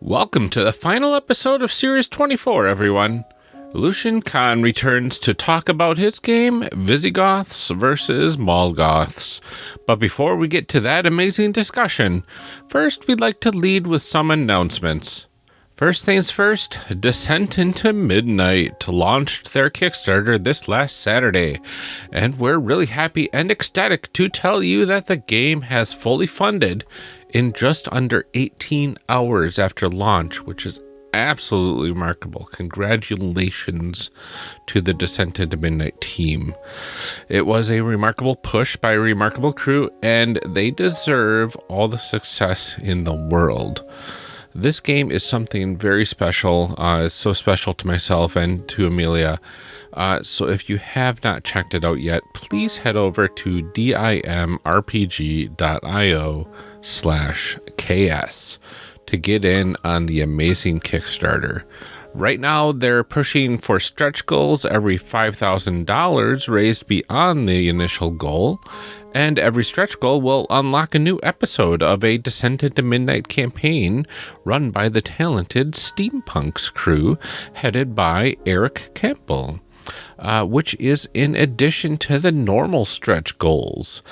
Welcome to the final episode of Series 24, everyone. Lucian Kahn returns to talk about his game, Visigoths versus Mall Goths. But before we get to that amazing discussion, first we'd like to lead with some announcements. First things first, Descent into Midnight launched their Kickstarter this last Saturday, and we're really happy and ecstatic to tell you that the game has fully funded in just under 18 hours after launch, which is absolutely remarkable. Congratulations to the Descent into Midnight team. It was a remarkable push by a remarkable crew, and they deserve all the success in the world. This game is something very special. Uh, so special to myself and to Amelia. Uh, so if you have not checked it out yet, please head over to dimrpg.io slash ks to get in on the amazing Kickstarter. Right now, they're pushing for stretch goals every $5,000 raised beyond the initial goal, and every stretch goal will unlock a new episode of a Descent into Midnight campaign run by the talented Steampunks crew, headed by Eric Campbell. Uh, which is in addition to the normal stretch goals.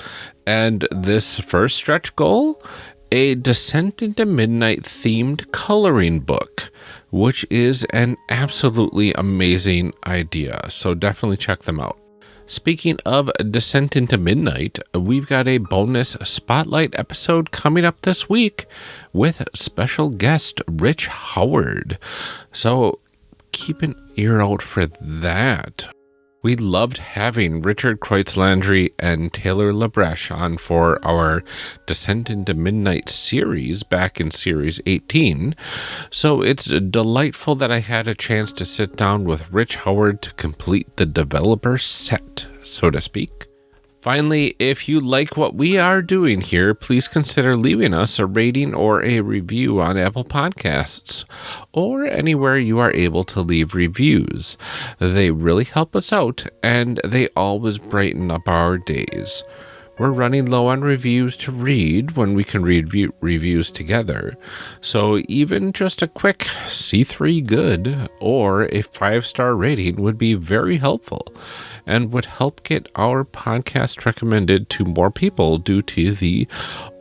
And this first stretch goal, a Descent into Midnight themed coloring book, which is an absolutely amazing idea. So definitely check them out. Speaking of Descent into Midnight, we've got a bonus spotlight episode coming up this week with special guest Rich Howard. So keep an ear out for that. We loved having Richard Kreutz Landry and Taylor Labreche on for our Descent into Midnight series back in Series 18. So it's delightful that I had a chance to sit down with Rich Howard to complete the developer set, so to speak. Finally, if you like what we are doing here, please consider leaving us a rating or a review on Apple Podcasts or anywhere you are able to leave reviews. They really help us out and they always brighten up our days. We're running low on reviews to read when we can read view- reviews together. So even just a quick C3 good or a five star rating would be very helpful and would help get our podcast recommended to more people due to the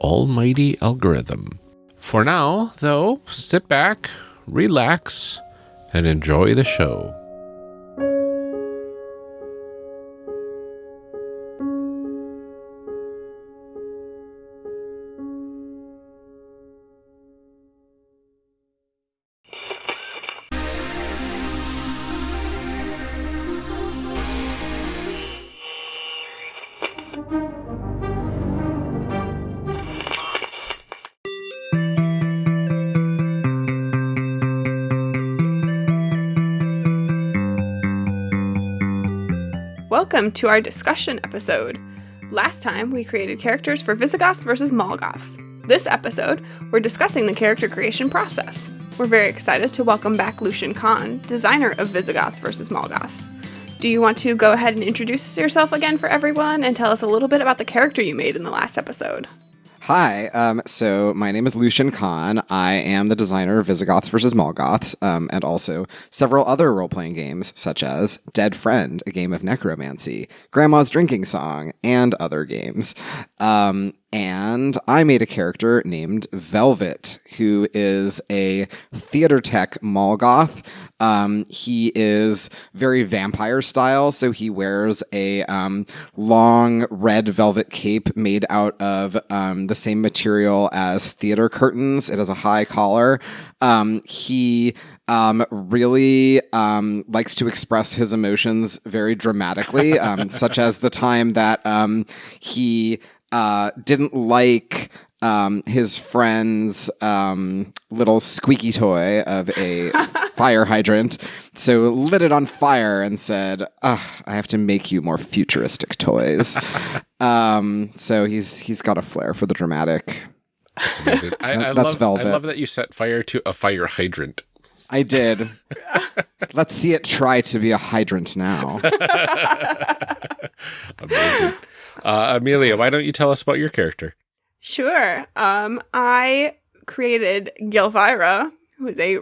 almighty algorithm. For now, though, sit back, relax, and enjoy the show. To our discussion episode. Last time, we created characters for Visigoths versus Mall Goths. This episode, we're discussing the character creation process. We're very excited to welcome back Lucian Kahn, designer of Visigoths versus Mall Goths. Do you want to go ahead and introduce yourself again for everyone and tell us a little bit about the character you made in the last episode? Hi, um, so my name is Lucian Kahn. I am the designer of Visigoths vs. Mall Goths, um, and also several other role playing games, such as Dead Friend, a game of necromancy, Grandma's Drinking Song, and other games. Um, and I made a character named Velvet, who is a theater tech Mall Goth. Um, he is very vampire style, so he wears a um, long red velvet cape made out of um, the same material as theater curtains. It has a high collar. Um, he um, really um, likes to express his emotions very dramatically, such as the time that he uh, didn't like um, his friend's um, little squeaky toy of a fire hydrant. So lit it on fire and said, I have to make you more futuristic toys. um, so he's he's got a flair for the dramatic. That's amazing. I, I That's love, velvet. I love that you set fire to a fire hydrant. I did. Let's see it try to be a hydrant now. Amazing. Uh, Amelia, why don't you tell us about your character? Sure. Um, I created Gilvira, who is a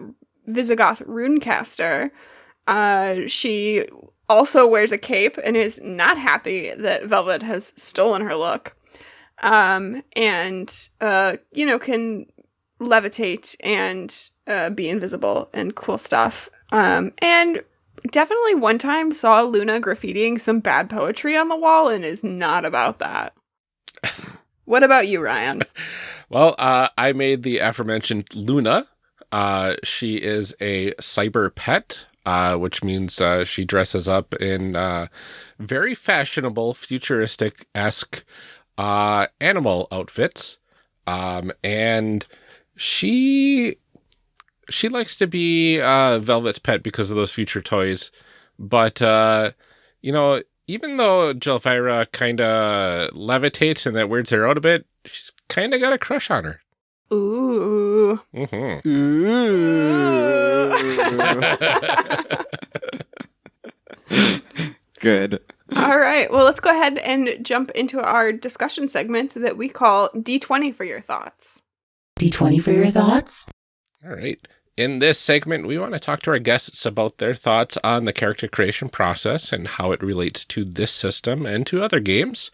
Visigoth runecaster. Uh, she also wears a cape and is not happy that Velvet has stolen her look. Um, and, uh, you know, can levitate and uh, be invisible and cool stuff. Um, and definitely one time saw Luna graffitiing some bad poetry on the wall and is not about that. what about you, Ryan? Well, uh, I made the aforementioned Luna. Uh, she is a cyber pet, uh, which means uh, she dresses up in uh, very fashionable, futuristic esque uh, animal outfits. Um, and she she likes to be uh, Velvet's pet because of those future toys. But uh, you know, even though Jelfira kind of levitates and that weirds her out a bit, she's kind of got a crush on her. Ooh. Mm-hmm. Ooh. Good. All right. Well, let's go ahead and jump into our discussion segment that we call D20 for your thoughts. D20 for your thoughts? All right. In this segment, we want to talk to our guests about their thoughts on the character creation process and how it relates to this system and to other games.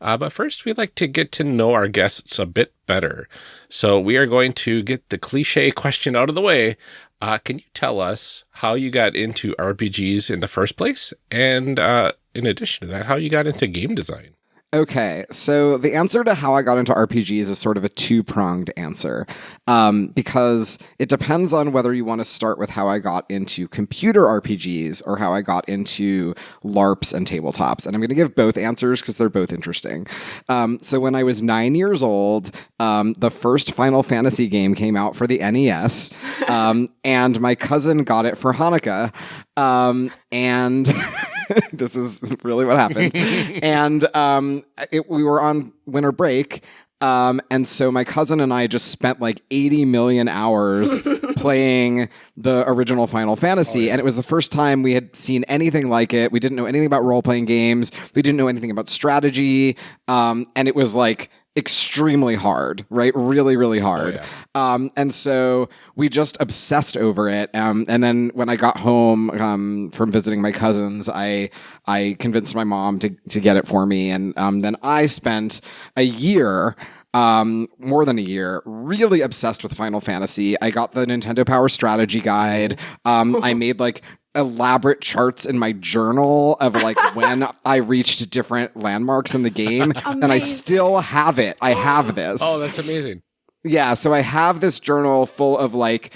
Uh, but first, we'd like to get to know our guests a bit better. So we are going to get the cliche question out of the way. Uh, can you tell us how you got into RPGs in the first place? And uh, in addition to that, how you got into game design? Okay, so the answer to how I got into RPGs is sort of a two pronged answer um, because it depends on whether you want to start with how I got into computer RPGs or how I got into LARPs and tabletops. And I'm going to give both answers because they're both interesting. Um, so when I was nine years old, um, the first Final Fantasy game came out for the NES, um, and my cousin got it for Hanukkah. Um, and. this is really what happened. and um, it, we were on winter break. Um, and so my cousin and I just spent like 80 million hours playing the original Final Fantasy. Oh, yeah. And it was the first time we had seen anything like it. We didn't know anything about role playing games, we didn't know anything about strategy. Um, and it was like, extremely hard, right? Really, really hard. Oh, yeah. um, and so we just obsessed over it. Um, and then when I got home um, from visiting my cousins, I I convinced my mom to to get it for me, and um, then I spent a year. Um, more than a year, really obsessed with Final Fantasy. I got the Nintendo Power Strategy Guide. Um, I made like elaborate charts in my journal of like when I reached different landmarks in the game, amazing. and I still have it. I have this. Oh, that's amazing. Yeah, so I have this journal full of like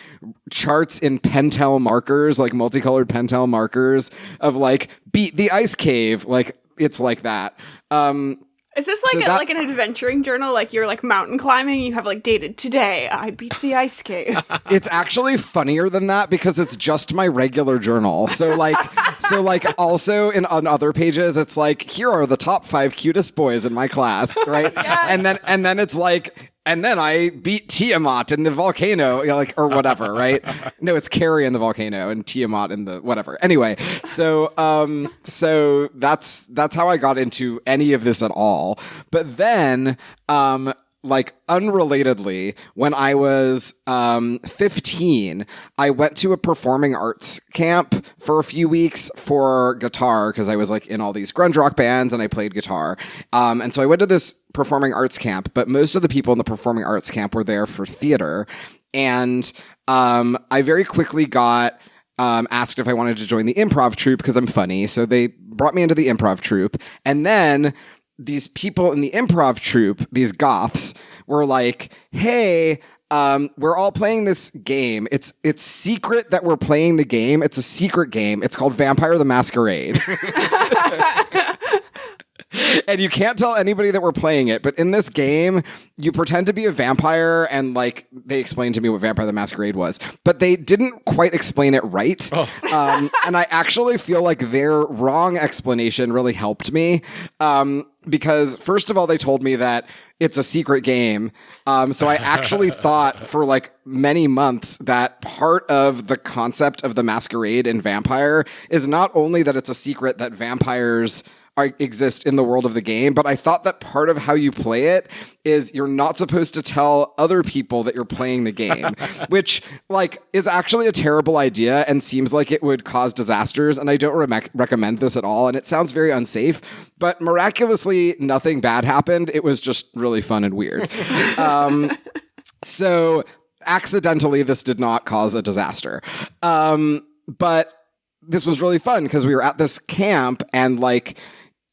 charts in Pentel markers, like multicolored Pentel markers of like beat the ice cave, like it's like that. Um, is this like so a, that, like an adventuring journal? Like you're like mountain climbing, you have like dated today. I beat the ice cave. it's actually funnier than that because it's just my regular journal. So like, so like also in on other pages, it's like here are the top five cutest boys in my class, right? yes. And then and then it's like and then I beat Tiamat in the volcano, like or whatever, right? no, it's Kary in the volcano and Tiamat in the whatever. Anyway, so um, so that's that's how I got into any of this at all. But then um, like unrelatedly, when I was um, 15, I went to a performing arts camp for a few weeks for guitar because I was like in all these grunge rock bands and I played guitar. Um, and so I went to this performing arts camp, but most of the people in the performing arts camp were there for theater. And um, I very quickly got um, asked if I wanted to join the improv troupe because I'm funny. So they brought me into the improv troupe. And then these people in the improv troupe, these goths, were like, "Hey, um, we're all playing this game. It's it's secret that we're playing the game. It's a secret game. It's called Vampire the Masquerade." and you can't tell anybody that we're playing it. But in this game, you pretend to be a vampire, and like they explained to me what Vampire the Masquerade was, but they didn't quite explain it right. Oh. Um, and I actually feel like their wrong explanation really helped me. Um, because first of all, they told me that it's a secret game. Um, so I actually thought for like many months that part of the concept of the masquerade and vampire is not only that it's a secret that vampires are, exist in the world of the game, but I thought that part of how you play it is you're not supposed to tell other people that you're playing the game, which like is actually a terrible idea and seems like it would cause disasters. And I don't re- recommend this at all. And it sounds very unsafe, but miraculously nothing bad happened. It was just really fun and weird. um, so accidentally, this did not cause a disaster. Um, but this was really fun because we were at this camp and like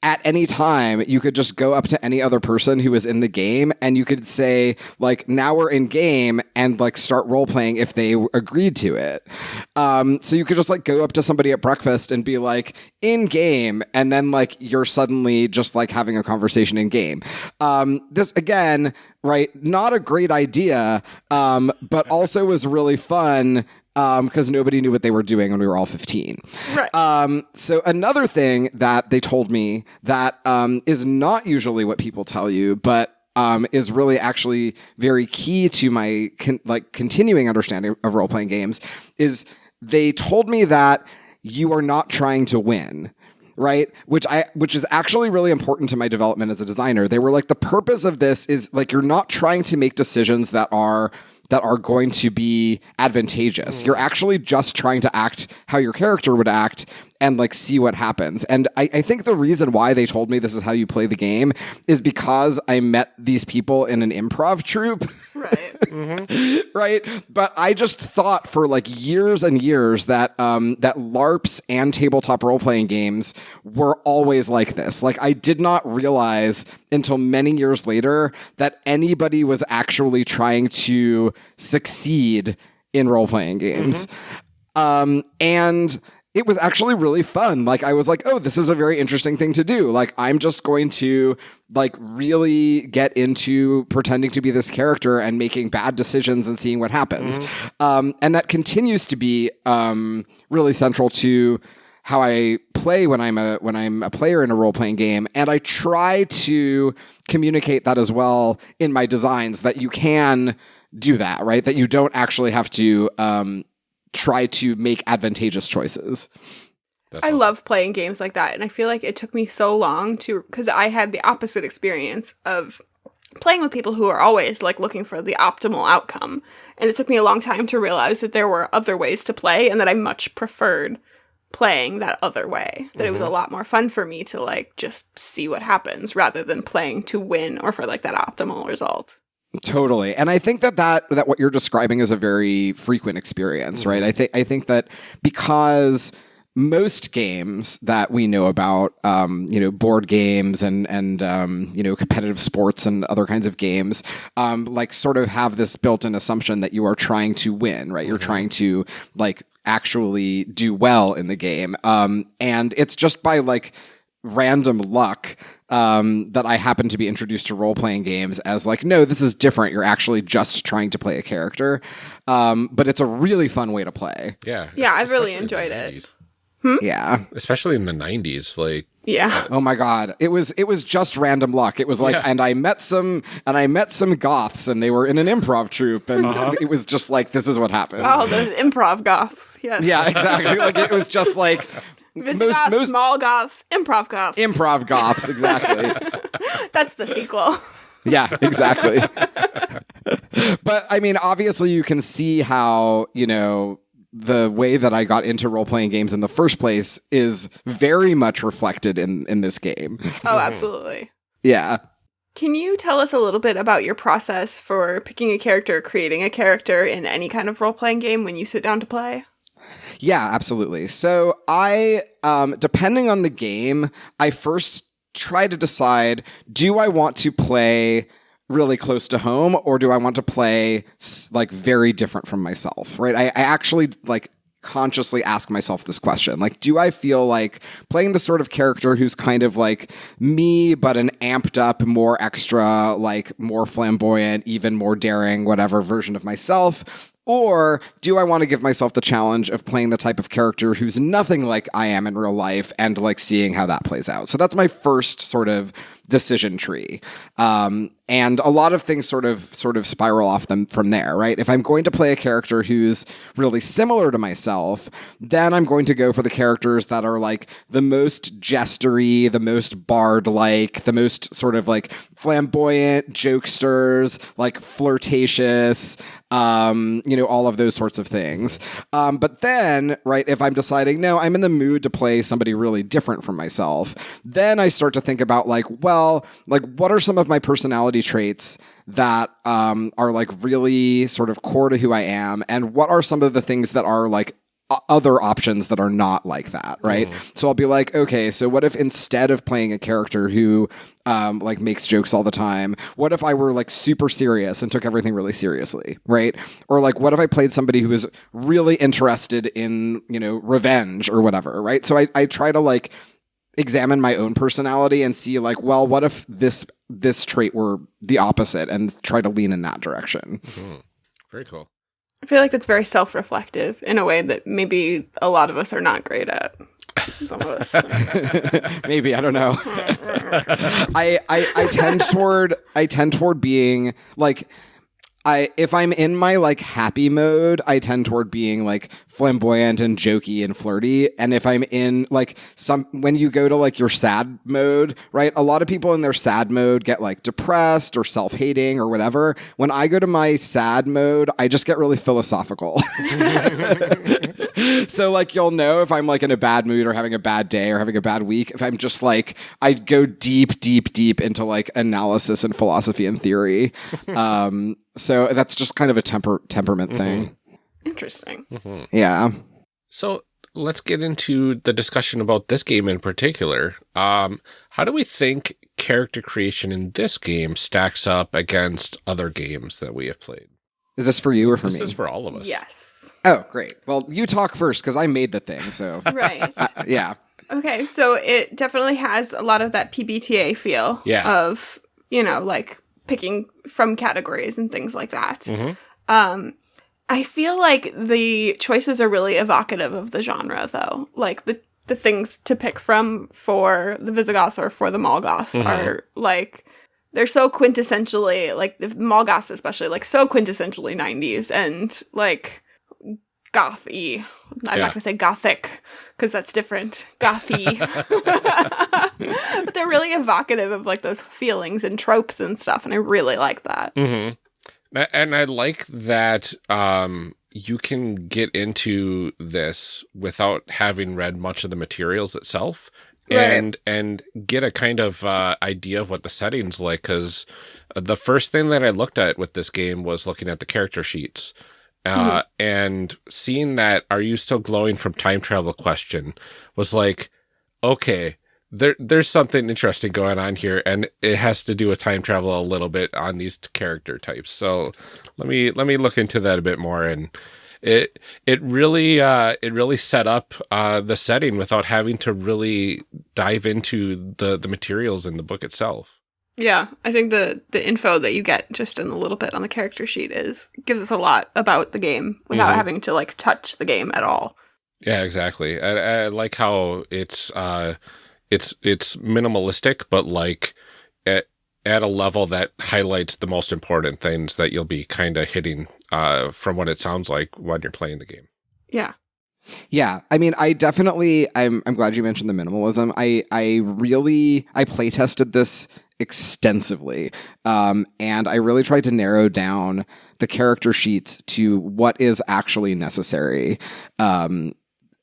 at any time you could just go up to any other person who was in the game and you could say like now we're in game and like start role playing if they agreed to it. Um, so you could just like go up to somebody at breakfast and be like in game and then like you're suddenly just like having a conversation in game. Um, this again right not a great idea um, but also was really fun because um, nobody knew what they were doing when we were all 15. Right. Um, so another thing that they told me that um, is not usually what people tell you, but um, is really actually very key to my con- like continuing understanding of role playing games is they told me that you are not trying to win right which i which is actually really important to my development as a designer they were like the purpose of this is like you're not trying to make decisions that are that are going to be advantageous. Mm. You're actually just trying to act how your character would act and like see what happens. And I, I, think the reason why they told me this is how you play the game is because I met these people in an improv troupe. Right. mm-hmm. Right. But I just thought for like years and years that um, that LARPs and tabletop role playing games were always like this. Like I did not realize until many years later that anybody was actually trying to succeed in role playing games. Mm-hmm. Um, and it was actually really fun. Like I was like, oh, this is a very interesting thing to do. Like I'm just going to like really get into pretending to be this character and making bad decisions and seeing what happens. Mm-hmm. Um, and that continues to be um, really central to how I play when I'm a when I'm a player in a role playing game, and I try to communicate that as well in my designs that you can do that, right? That you don't actually have to um, try to make advantageous choices. That's I awesome. love playing games like that. And I feel like it took me so long to, because I had the opposite experience of playing with people who are always like looking for the optimal outcome. And it took me a long time to realize that there were other ways to play and that I much preferred playing that other way. That mm-hmm. it was a mm-hmm. lot more fun for me to like just see what happens rather than playing to win or for like that optimal result. Totally. And I think that, that that what you're describing is a very frequent experience, mm-hmm. right? I think I think that because most games that we know about, um, you know, board games and and um, you know competitive sports and other kinds of games, um, like sort of have this built-in assumption that you are trying to win, right? Mm-hmm. You're trying to like actually do well in the game, um, and it's just by like random luck um, that I happen to be introduced to role playing games as like, no, this is different. You're actually just trying to play a character, um, but it's a really fun way to play. Yeah, yeah, I've really enjoyed it. Hmm? Yeah, especially in the '90s, like. Yeah. Oh my god. It was it was just random luck. It was like yeah. and I met some and I met some goths and they were in an improv troupe and uh-huh. it was just like this is what happened. Oh, those improv goths. Yes. Yeah, exactly. like it was just like most, most small goths, improv goths. Improv goths, exactly. That's the sequel. yeah, exactly. but I mean, obviously, you can see how, you know, the way that I got into role playing games in the first place is very much reflected in, in this game. Oh, mm-hmm. absolutely. yeah. Can you tell us a little bit about your process for picking a character, creating a character in any kind of role playing game when you sit down to play? Yeah, absolutely. So I, um, depending on the game, I first try to decide: do I want to play really close to home, or do I want to play like very different from myself? Right? I, I actually like consciously ask myself this question like do i feel like playing the sort of character who's kind of like me but an amped up more extra like more flamboyant even more daring whatever version of myself or do I want to give myself the challenge of playing the type of character who's nothing like I am in real life and like seeing how that plays out? So that's my first sort of decision tree. Um, and a lot of things sort of sort of spiral off them from there, right? If I'm going to play a character who's really similar to myself, then I'm going to go for the characters that are like the most jestery, the most bard-like, the most sort of like flamboyant jokesters, like flirtatious, um, you know, all of those sorts of things. Um, but then, right, if I'm deciding, no, I'm in the mood to play somebody really different from myself, then I start to think about like, well, like what are some of my personality traits that um, are like really sort of core to who I am, and what are some of the things that are like other options that are not like that, right? So I'll be like, okay, so what if instead of playing a character who um, like makes jokes all the time, what if I were like super serious and took everything really seriously, right? Or like, what if I played somebody who was really interested in you know revenge or whatever, right? So I I try to like examine my own personality and see like well what if this this trait were the opposite and try to lean in that direction Mhm. Very cool. I feel like that's very self reflective in a way that maybe a lot of us are not great at. Some of us. maybe i don't know I, I i tend toward i tend toward being like I if I'm in my like happy mode, I tend toward being like flamboyant and jokey and flirty. And if I'm in like some when you go to like your sad mode, right? A lot of people in their sad mode get like depressed or self-hating or whatever. When I go to my sad mode, I just get really philosophical. so like you'll know if I'm like in a bad mood or having a bad day or having a bad week. If I'm just like I go deep, deep, deep into like analysis and philosophy and theory. Um, so that's just kind of a temper temperament thing. Interesting. Mhm. Yeah. So let's get into the discussion about this game in particular. Um, how do we think character creation in this game stacks up against other games that we have played? Is this for you or for This me? This is for all of us. Yes. oh, great. Well, you talk first because I made the thing. So Right. uh, yeah. Okay, so it definitely has a lot of that PBTA feel Yeah. of, you know, like picking from categories and things like that. Mhm. Um I feel like the choices are really evocative of the genre though. Like the the things to pick from for the Visigoths or for the Mall Goths Mhm. are like they're so quintessentially like the Mall Goths especially like so quintessentially 90s and like gothy. I'm Yeah. not gonna say gothic because that's different. Gothy. but they're really evocative of like those feelings and tropes and stuff, and I really like that. hmm And I like that um, you can get into this without having read much of the materials itself, Right. and and get a kind of uh, idea of what the setting's like. Because the first thing that I looked at with this game was looking at the character sheets. Uh, and seeing that "Are you still glowing? from time travel?" question was like, okay, there there's something interesting going on here and it has to do with time travel a little bit on these character types. So let me let me look into that a bit more and it it really uh it really set up uh the setting without having to really dive into the the materials in the book itself Yeah, I think the the info that you get just in a little bit on the character sheet is gives us a lot about the game without Mhm. having to like touch the game at all. yeah exactly I, I like how it's uh it's it's minimalistic but like at at a level that highlights the most important things that you'll be kind of hitting uh from what it sounds like when you're playing the game Yeah. Yeah, I mean, I definitely. I'm. I'm glad you mentioned the minimalism. I. I really. I play tested this extensively, um, and I really tried to narrow down the character sheets to what is actually necessary. Um,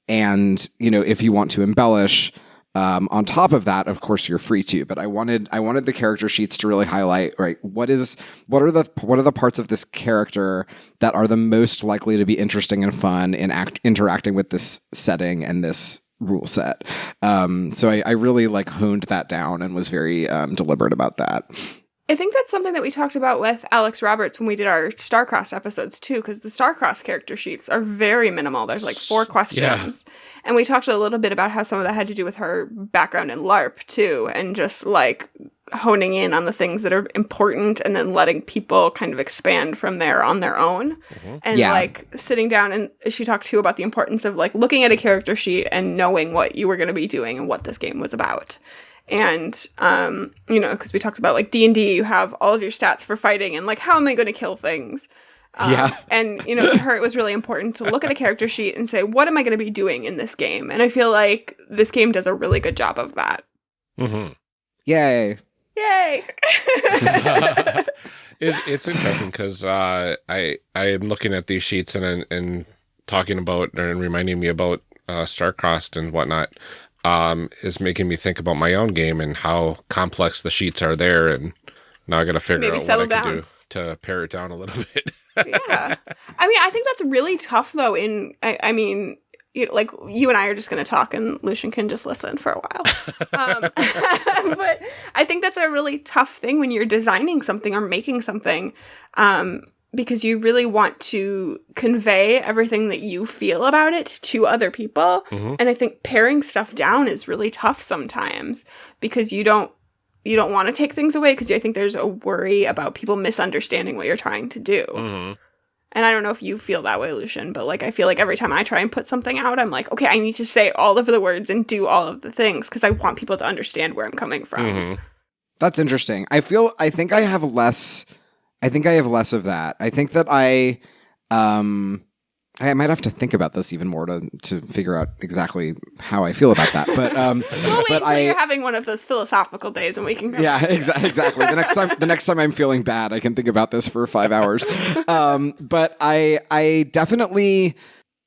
and you know, if you want to embellish. Um, on top of that, of course, you're free to. But I wanted I wanted the character sheets to really highlight right what is what are the what are the parts of this character that are the most likely to be interesting and fun in act, interacting with this setting and this rule set. Um, so I, I really like honed that down and was very um, deliberate about that. I think that's something that we talked about with Alex Roberts when we did our Starcross episodes too, because the Starcross character sheets are very minimal. There's like four questions. And we talked a little bit about how some of that had to do with her background in LARP too, and just like honing in on the things that are important and then letting people kind of expand from there on their own. And Yeah. like sitting down and she talked too about the importance of like looking at a character sheet and knowing what you were going to be doing and what this game was about. and um, you know, because we talked about like D and D, you have all of your stats for fighting, and like how am I going to kill things? Um, Yeah. and you know, to her, it was really important to look at a character sheet and say, what am I going to be doing in this game? And I feel like this game does a really good job of that. Mm-hmm. Yay. Yay! it's, it's interesting because uh, I I am looking at these sheets and and talking about and reminding me about uh, Starcrossed and whatnot um, is making me think about my own game and how complex the sheets are there, and now I got to figure Maybe out settle what I can down. do to pare it down a little bit. yeah. I mean, I think that's really tough though. In I, I mean, you like you and I are just going to talk, and Lucian can just listen for a while. Um, but I think that's a really tough thing when you're designing something or making something, um, because you really want to convey everything that you feel about it to other people. Mhm. And I think paring stuff down is really tough sometimes because you don't you don't want to take things away because I think there's a worry about people misunderstanding what you're trying to do. Mhm. And I don't know if you feel that way, Lucian, but like I feel like every time I try and put something out, I'm like, okay, I need to say all of the words and do all of the things because I want people to understand where I'm coming from. Mhm. That's interesting. I feel I think I have less I think I have less of that. I think that I um I might have to think about this even more to to figure out exactly how I feel about that. But um We'll wait but until I you're having one of those philosophical days and we can. yeah, exa- exactly. The next time, the next time I'm feeling bad, I can think about this for five hours. Um, but I, I definitely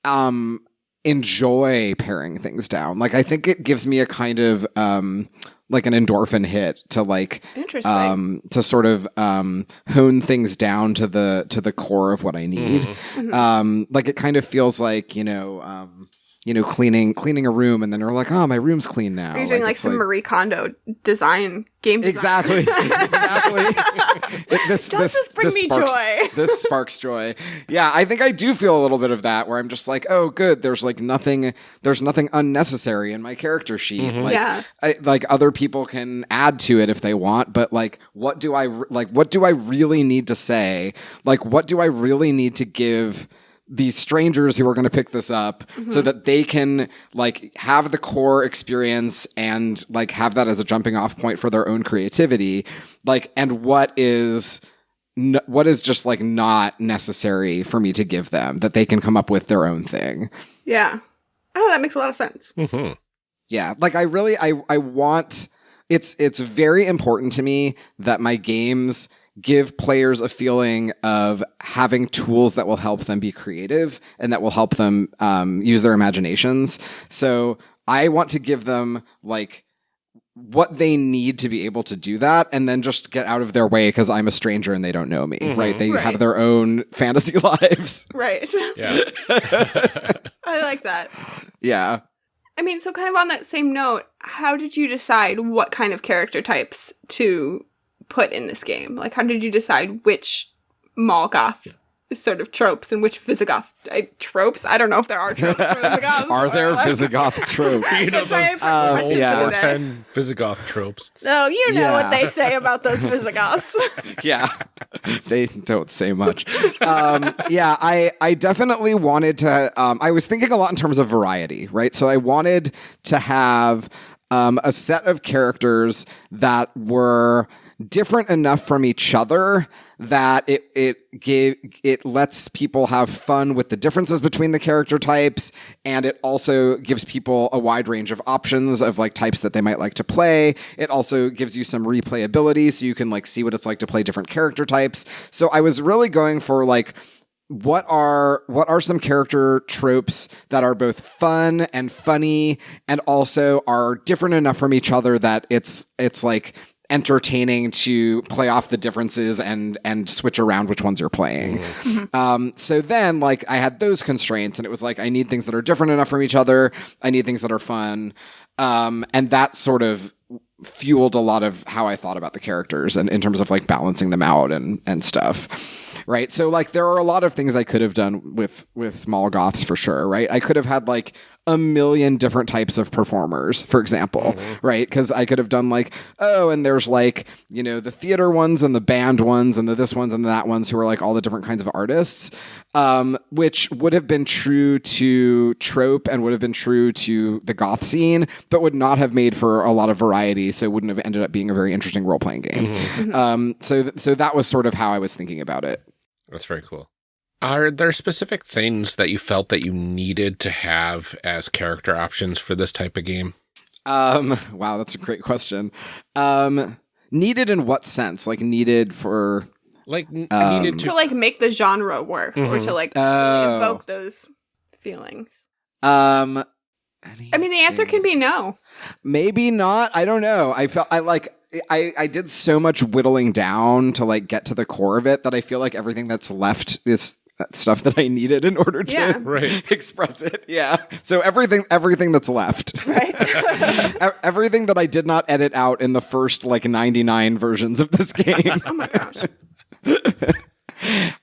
um, enjoy paring things down. Like I think it gives me a kind of um, like an endorphin hit to like um, to sort of um, hone things down to the to the core of what I need. Mhm. Um, like it kind of feels like you know. Um, you know, cleaning cleaning a room, and then you're like, "Oh, my room's clean now." You're doing like it's some Marie Kondo design game? Design? Exactly. exactly. It- this, Does this bring me sparks, joy? this sparks joy. Yeah, I think I do feel a little bit of that where I'm just like, oh, good. There's like nothing. There's nothing unnecessary in my character sheet. Mm-hmm. Like, Yeah. I, like other people can add to it if they want, but like, what do I like? What do I really need to say? Like, what do I really need to give? These strangers who are going to pick this up so that they can like have the core experience and like have that as a jumping off point for their own creativity like and what is n- what is just like not necessary for me to give them that they can come up with their own thing Yeah. Oh, that makes a lot of sense. mm-hmm. yeah like i really i i want it's it's very important to me that my games give players a feeling of having tools that will help them be creative and that will help them um, use their imaginations so i want to give them like what they need to be able to do that and then just get out of their way because i'm a stranger and they don't know me right they Right. have their own fantasy lives Right. Yeah. I like that. yeah I mean, so kind of on that same note, how did you decide what kind of character types to put in this game? Like, how did you decide which Mall Goth sort of tropes and which Visigoth uh, tropes? I don't know if there are tropes for are there like- visigoth tropes You know That's my those uh, question yeah. for four today. ten Visigoth tropes. No, you know what they say about those Visigoths. yeah they don't say much um, yeah i i definitely wanted to um, i was thinking a lot in terms of variety right so i wanted to have um, a set of characters that were different enough from each other that it it gave it lets people have fun with the differences between the character types and it also gives people a wide range of options of like types that they might like to play. It also gives you some replayability so you can like see what it's like to play different character types. So i was really going for like what are what are some character tropes that are both fun and funny and also are different enough from each other that it's it's like entertaining to play off the differences and and switch around which ones you're playing. Um, so then like I had those constraints and it was like I need things that are different enough from each other. I need things that are fun. Um, and that sort of fueled a lot of how I thought about the characters and in terms of like balancing them out and and stuff. Right. So like there are a lot of things I could have done with with Mall Goths for sure, right? I could have had like a million different types of performers, for example, right? Because I could have done like, oh, and there's like, you know, the theater ones and the band ones and the this ones and the that ones who are like all the different kinds of artists, um, which would have been true to trope and would have been true to the goth scene, but would not have made for a lot of variety. So it wouldn't have ended up being a very interesting role playing game. Um, so, th- so that was sort of how I was thinking about it. That's very cool. Are there specific things that you felt that you needed to have as character options for this type of game? Um, wow, that's a great question. Um, needed in what sense? Like needed for Like Um, needed to to like make the genre work or Mhm. to like Oh. evoke those feelings. um. I mean, the answer can be no. maybe not. I don't know. I felt I like. I, I did so much whittling down to like get to the core of it that I feel like everything that's left is stuff that I needed in order to Yeah. right. express it. Yeah. So everything everything that's left. Right. Everything that I did not edit out in the first like 99 versions of this game. oh my gosh.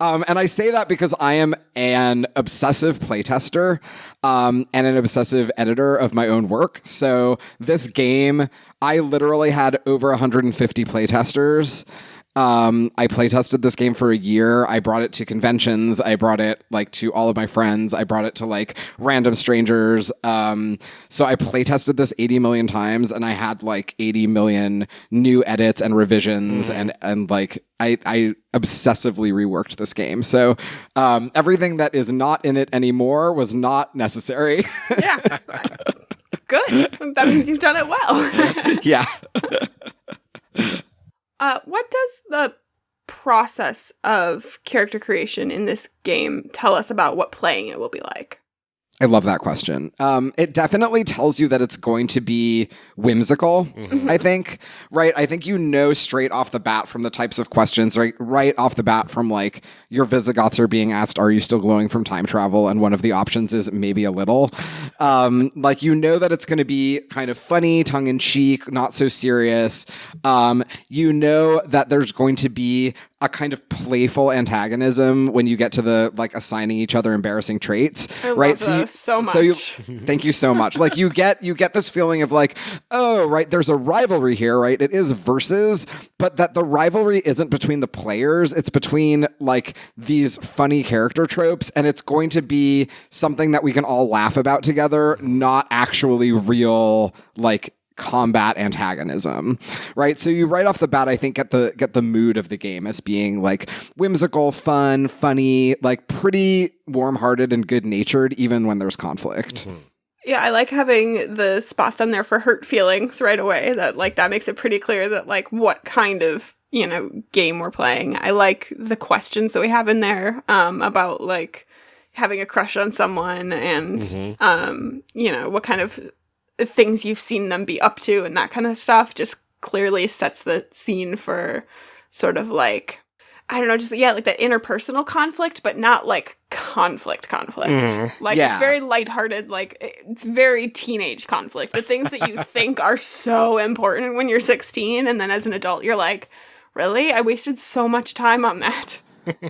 Um, and I say that because I am an obsessive playtester um, and an obsessive editor of my own work. So this game, I literally had over 150 playtesters. Um, I playtested this game for a year. I brought it to conventions. I brought it like to all of my friends. I brought it to like random strangers. Um, so I playtested this 80 million times, and I had like 80 million new edits and revisions, and and like I I obsessively reworked this game. So um, everything that is not in it anymore was not necessary. Yeah. Good. That means you've done it well. yeah. Uh, what does the process of character creation in this game tell us about what playing it will be like? I love that question. Um, it definitely tells you that it's going to be whimsical. I think, right? I think you know straight off the bat from the types of questions, right? Right off the bat from like your Visigoths are being asked, "Are you still glowing from time travel?" And one of the options is maybe a little. Um, like you know that it's going to be kind of funny, tongue in cheek, not so serious. Um, you know that there's going to be a kind of playful antagonism when you get to the like assigning each other embarrassing traits, I right? those you, so you, thank you so much. Like you get you get this feeling of like, oh, right, there's a rivalry here, right? It is versus, but that the rivalry isn't between the players, it's between like these funny character tropes, and it's going to be something that we can all laugh about together, not actually real like combat antagonism right so you right off the bat i think get the get the mood of the game as being like whimsical fun funny like pretty warm-hearted and good-natured even when there's conflict Yeah, I like having the spots on there for hurt feelings right away. That like that makes it pretty clear that like what kind of you know game we're playing. I like the questions that we have in there um, about like having a crush on someone and um, you know what kind of things you've seen them be up to and that kind of stuff. Just clearly sets the scene for sort of like I don't know, just yeah, like that interpersonal conflict, but not like conflict conflict. Mm-hmm. Like Yeah. it's very lighthearted, like it's very teenage conflict. The things that you think are so important when you're 16 and then as an adult you're like, "Really? I wasted so much time on that."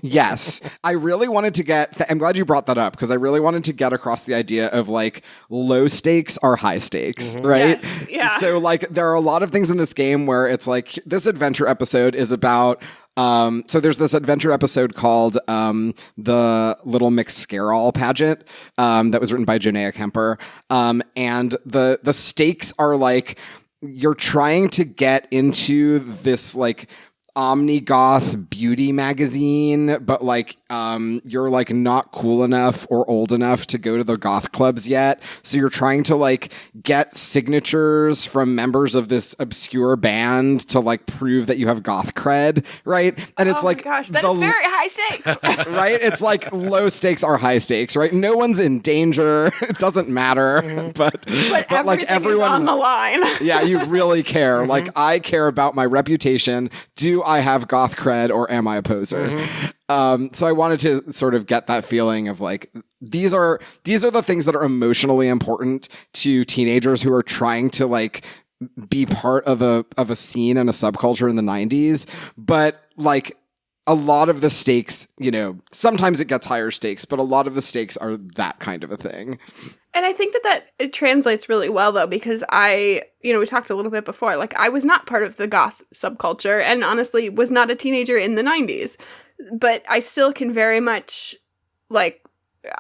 Yes. I really wanted to get th- i'm glad you brought that up because i really wanted to get across the idea of like low stakes are high stakes right? Yes, yeah. so like there are a lot of things in this game where it's like this adventure episode is about um, so there's this adventure episode called um, the Little Mix Scarall pageant um, that was written by Jonea Kemper, um, and the the stakes are like you're trying to get into this like omni-goth beauty magazine but like um you're like not cool enough or old enough to go to the goth clubs yet so you're trying to like get signatures from members of this obscure band to like prove that you have goth cred right and it's oh like gosh, that the is very high stakes. right? It's like low stakes are high stakes, right? No one's in danger. It doesn't matter, but but, but like everyone on the line. yeah, you really care. Like I care about my reputation. Do I have goth cred or am I a poser? Um, so I wanted to sort of get that feeling of like these are these are the things that are emotionally important to teenagers who are trying to like be part of a of a scene and a subculture in the 90s but like a lot of the stakes, you know, sometimes it gets higher stakes, but a lot of the stakes are that kind of a thing. And I think that that it translates really well though because I, you know, we talked a little bit before. Like I was not part of the goth subculture and honestly was not a teenager in the 90s. But I still can very much like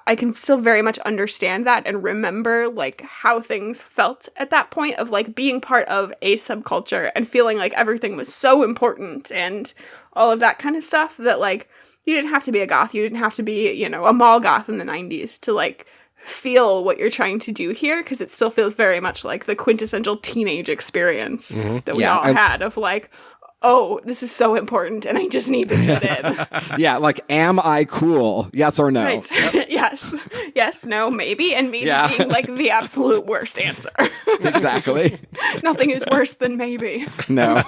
I can still very much understand that and remember like how things felt at that point of like being part of a subculture and feeling like everything was so important and all of that kind of stuff that like you didn't have to be a goth, you didn't have to be, you know, a mall goth in the 90s to like feel what you're trying to do here because it still feels very much like the quintessential teenage experience that we Yeah, all I- had of like oh this is so important and i just need to fit in yeah, like, am I cool? Yes or no? right yes yes no maybe and maybe Yeah. being like the absolute worst answer Exactly. nothing is worse than maybe No.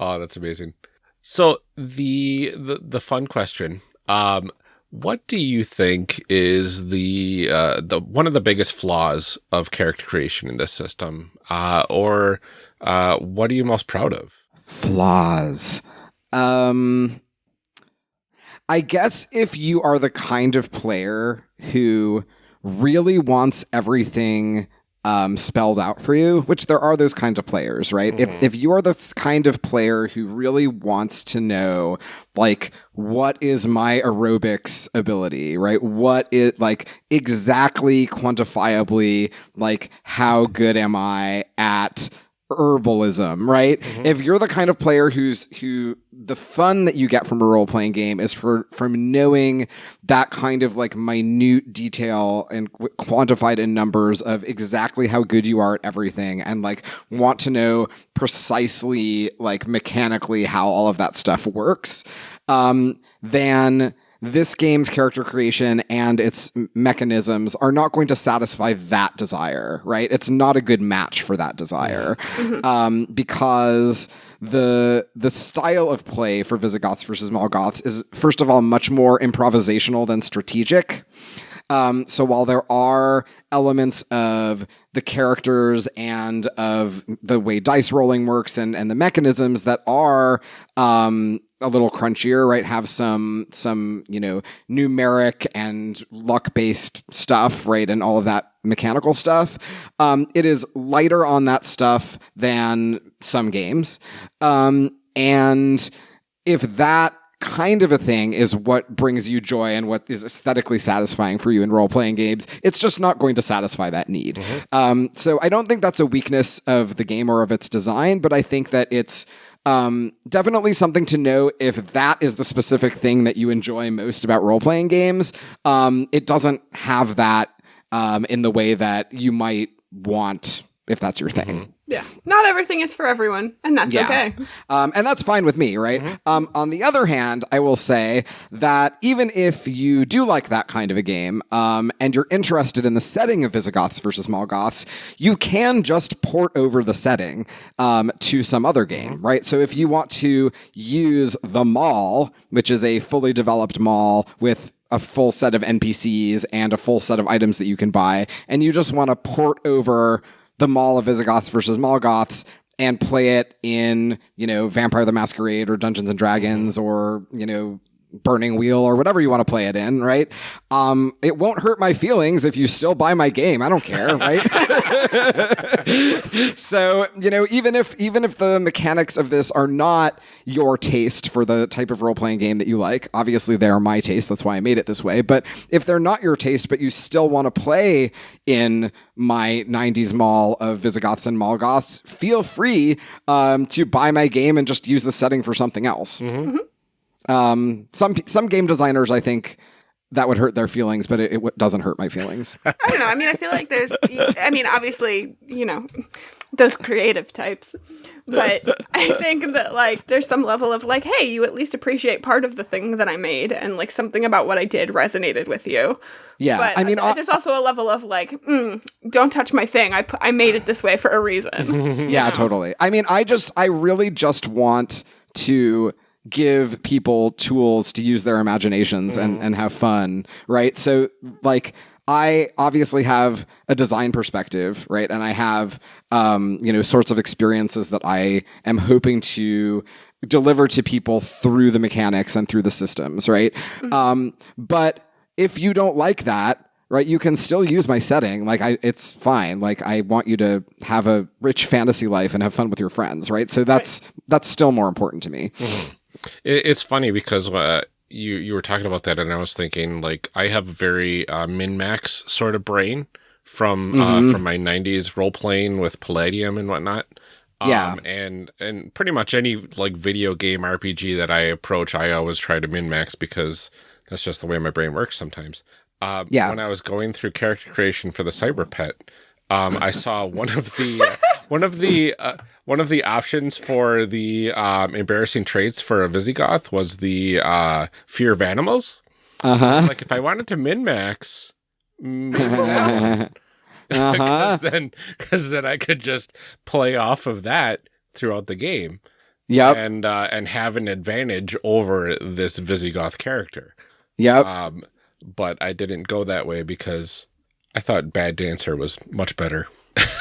Oh, that's amazing. So the the the fun question. Um what do you think is the uh the one of the biggest flaws of character creation in this system? Uh or uh what are you most proud of? Flaws. Um I guess if you are the kind of player who really wants everything um, spelled out for you, which there are those kinds of players, right? If, if you are the kind of player who really wants to know, like, what is my aerobics ability, right? What is, like, exactly quantifiably, like, how good am I at herbalism, right? If you're the kind of player who's who the fun that you get from a role playing game is for from knowing that kind of like minute detail and qu- quantified in numbers of exactly how good you are at everything and like want to know precisely like mechanically how all of that stuff works um then this game's character creation and its mechanisms are not going to satisfy that desire, right? It's not a good match for that desire um, because the the style of play for Visigoths versus Mall Goths is first of all much more improvisational than strategic. Um, so while there are elements of the characters and of the way dice rolling works and, and the mechanisms that are um, a little crunchier, right? Have some some you know numeric and luck based stuff, right, and all of that mechanical stuff. Um, it is lighter on that stuff than some games, um, and if that kind of a thing is what brings you joy and what is aesthetically satisfying for you in role playing games, it's just not going to satisfy that need. Um, so I don't think that's a weakness of the game or of its design, but I think that it's um, definitely something to know if that is the specific thing that you enjoy most about role playing games. Um, it doesn't have that um, in the way that you might want if that's your thing. yeah not everything is for everyone and that's Yeah. okay Um, and that's fine with me, right? Um, on the other hand, I will say that even if you do like that kind of a game um, and you're interested in the setting of Visigoths versus Mall Goths, you can just port over the setting um, to some other game, right? So if you want to use the mall, which is a fully developed mall with a full set of NPCs and a full set of items that you can buy, and you just want to port over the Mall of Visigoths versus Mall Goths and play it in, you know, Vampire the Masquerade or Dungeons and Dragons or, you know, Burning Wheel or whatever you want to play it in, right? Um, it won't hurt my feelings if you still buy my game. I don't care, right? so, you know, even if even if the mechanics of this are not your taste for the type of role-playing game that you like, obviously they are my taste, that's why I made it this way, but if they're not your taste but you still want to play in my 90s mall of Visigoths and Mall Goths, feel free um, to buy my game and just use the setting for something else. Um, some some game designers, I think, that would hurt their feelings, but it, it doesn't hurt my feelings. I don't know. I mean, I feel like there's, I mean, obviously, you know, those creative types. But I think that, like, there's some level of, like, hey, you at least appreciate part of the thing that I made, and, like, something about what I did resonated with you. Yeah, But I mean, there's also a level of, like, mm, don't touch my thing. I, I made it this way for a reason. yeah, totally. I mean, I just, I really just want to give people tools to use their imaginations and, and have fun, right? So, like, I obviously have a design perspective, right? And I have, um, you know, sorts of experiences that I am hoping to deliver to people through the mechanics and through the systems, right? Um, but if you don't like that, right, you can still use my setting. Like I, it's fine. Like I want you to have a rich fantasy life and have fun with your friends, right? So that's that's still more important to me. It, it's funny because uh, you you were talking about that, and I was thinking like I have a very uh, min max sort of brain from Mhm. uh, from my '90s role playing with Palladium and whatnot. Um, Yeah. and and pretty much any like video game RPG that I approach, I always try to min max because that's just the way my brain works sometimes. Uh, Yeah. When I was going through character creation for the Cyber Pet, um, I saw one of the uh, one of the uh, one of the options for the um, embarrassing traits for a Visigoth was the uh, fear of animals. Uh huh. Like if I wanted to min max, maybe uh huh. because then because then I could just play off of that throughout the game Yep. and uh, and have an advantage over this Visigoth character. Yep. Um, but I didn't go that way because I thought Bad Dancer was much better.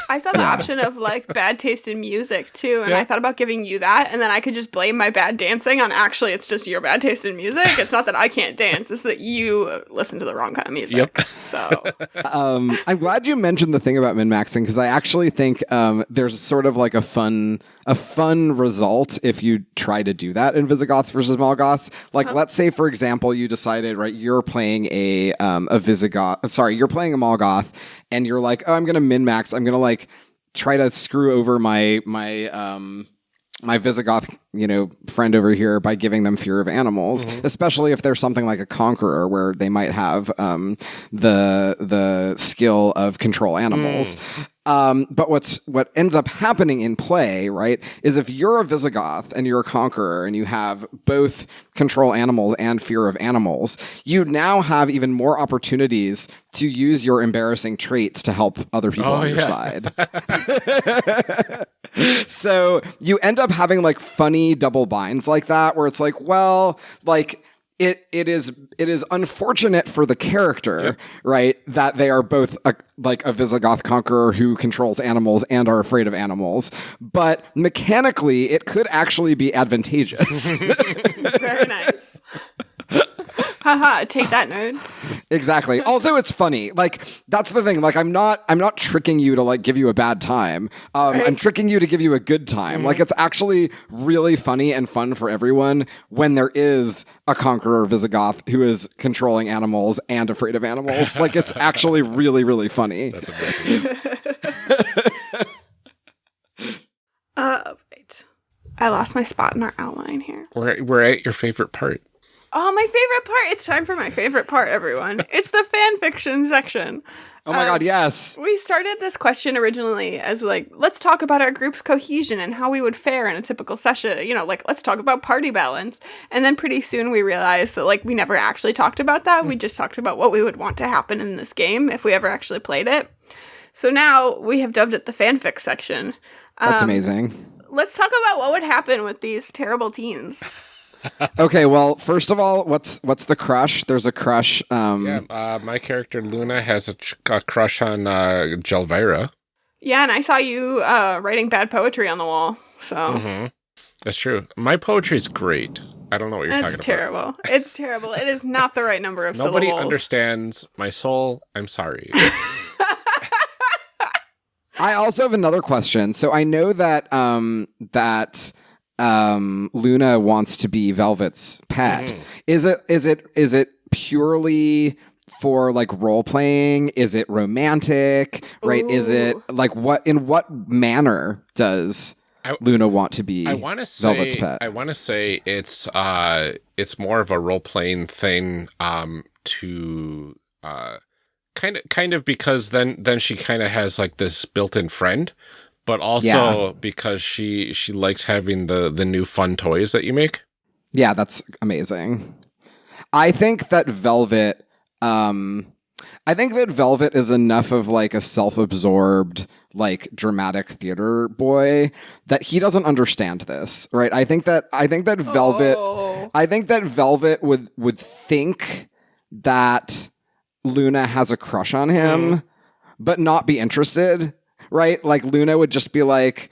I saw the option of like bad taste in music too, and Yeah. I thought about giving you that, and then I could just blame my bad dancing on actually it's just your bad taste in music. It's not that I can't dance; it's that you listen to the wrong kind of music. Yep. So um, I'm glad you mentioned the thing about min maxing because I actually think um, there's sort of like a fun a fun result if you try to do that in Visigoths versus Mall Goths. Like, let's say for example, you decided right you're playing a um, a Visigoth. Sorry, you're playing a Mall Goth, and you're like, oh, I'm gonna min max. I'm gonna like try to screw over my my um my Visigoth, you know, friend over here by giving them fear of animals, especially if there's something like a conqueror where they might have um, the the skill of control animals. Um, but what's what ends up happening in play, right, is if you're a Visigoth and you're a conqueror and you have both control animals and fear of animals, you now have even more opportunities to use your embarrassing traits to help other people Oh, on your yeah. side. so you end up having like funny double binds like that where it's like well like it it is it is unfortunate for the character right that they are both a, like a visigoth conqueror who controls animals and are afraid of animals. But mechanically it could actually be advantageous. Very nice. Haha, take that, nerds. exactly also it's funny like that's the thing like i'm not i'm not tricking you to like give you a bad time um, i'm tricking you to give you a good time like it's actually really funny and fun for everyone when there is a conqueror visigoth who is controlling animals and afraid of animals like it's actually really really funny That's amazing. Uh, wait. I lost my spot in our outline here. we're we're at your favorite part. Oh, my favorite part! It's time for my favorite part, everyone. It's the fan fiction section. oh my Um, god yes We started this question originally as like, let's talk about our group's cohesion and how we would fare in a typical session. You know, like let's talk about party balance. And then pretty soon we realized that like we never actually talked about that. We just talked about what we would want to happen in this game if we ever actually played it. So now we have dubbed it the fanfic section. that's Um, amazing Let's talk about what would happen with these terrible teens. okay well first of all what's what's the crush there's a crush um Yeah, uh, my character Luna has a, ch- a crush on uh, Jelvira. Yeah, and I saw you uh, writing bad poetry on the wall. So hmm That's true. My poetry is great. I don't know what you're talking about. it's terrible. It's terrible. It is not the right number of about. Nobody syllables. understands my soul. I'm sorry. I also have another question. So I know that um, that um, Luna wants to be Velvet's pet. Mhm. Is it is it is it purely for like role playing? Is it romantic? Right? Is it like what in what manner does I- Luna want to be I want to say Velvet's pet? I want to say it's uh it's more of a role playing thing um to uh kind of kind of because then then she kind of has like this built-in friend but also Yeah. because she she likes having the the new fun toys that you make. Yeah, that's amazing. I think that Velvet um I think that Velvet is enough of like a self-absorbed like dramatic theater boy that he doesn't understand this, right? I think that I think that Velvet Oh. I think that Velvet would would think that Luna has a crush on him but not be interested, right? Like Luna would just be like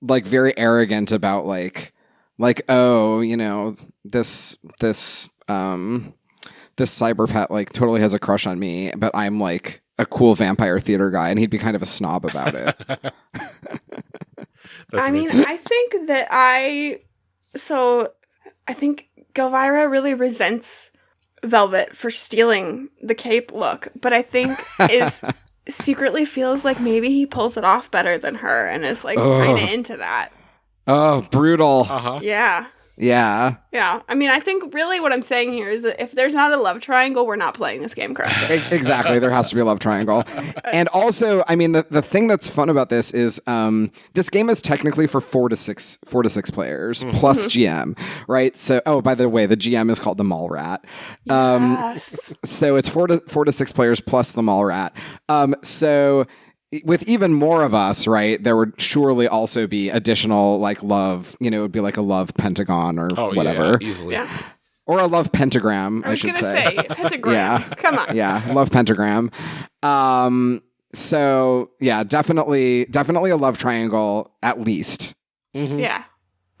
like very arrogant about like like oh you know this this um this cyber pet like totally has a crush on me but i'm like a cool vampire theater guy and he'd be kind of a snob about it I mean. I think that I so I think Galvira really resents Velvet for stealing the cape look, but I think is secretly feels like maybe he pulls it off better than her and is like kind of into that. oh brutal uh-huh. Yeah. Yeah. Yeah. I mean, I think really what I'm saying here is that if there's not a love triangle, we're not playing this game correctly. Exactly. There has to be a love triangle. And also i mean the, the thing that's fun about this is um, this game is technically for four to six four to six players plus gm right? So oh by the way the gm is called the mall rat. Um, yes. so it's four to four to six players plus the mall rat. Um, so with even more of us right there would surely also be additional like love you know it would be like a love pentagon or Oh, whatever yeah, easily. Yeah. or a love pentagram I i, was should gonna say, say, pentagram. Yeah. Come on. yeah love pentagram um so yeah definitely definitely a love triangle at least Mhm. Yeah.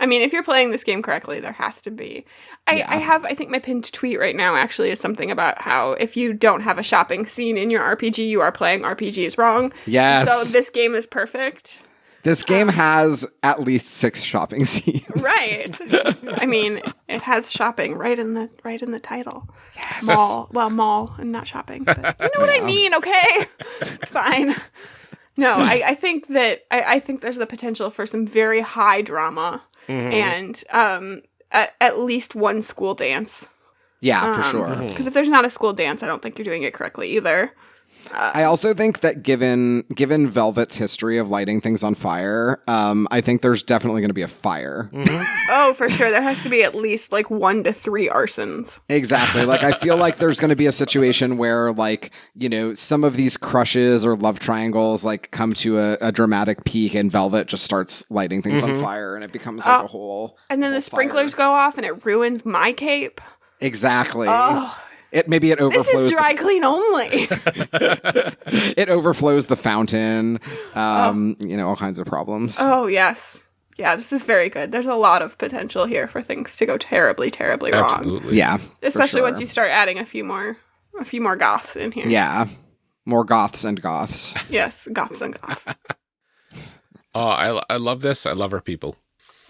I mean, if you're playing this game correctly, there has to be. I, Yeah. I have, I think my pinned tweet right now actually is something about how if you don't have a shopping scene in your RPG, you are playing RPGs wrong. yes So this game is perfect. this game has at least six shopping scenes Right. I mean, it has shopping right in the right in the title. Yes. Mall. Well, mall and not shopping. But you know what I mean, okay? It's fine. No, I, I think that I, I think there's the potential for some very high drama Mm-hmm. and um at, at least one school dance. yeah for Um, sure Because if there's not a school dance, I don't think you're doing it correctly either. I also think that given given Velvet's history of lighting things on fire, um, I think there's definitely going to be a fire. Oh, for sure. There has to be at least like one to three arsons. Exactly. Like I feel like there's going to be a situation where like you know some of these crushes or love triangles like come to a, a dramatic peak, and Velvet just starts lighting things on fire, and it becomes like Oh. a whole. And then whole the sprinklers fire. go off and it ruins my cape. Exactly. Oh, It maybe it overflows. this is dry clean only. it overflows the fountain. Um, You know all kinds of problems. oh, yes. Yeah, this is very good. There's a lot of potential here for things to go terribly, terribly wrong. Absolutely. yeah. for Especially once you start adding a few more a few more goths in here. Yeah. More goths and goths. Yes, goths and goths. Oh, I, I love this. I love our people.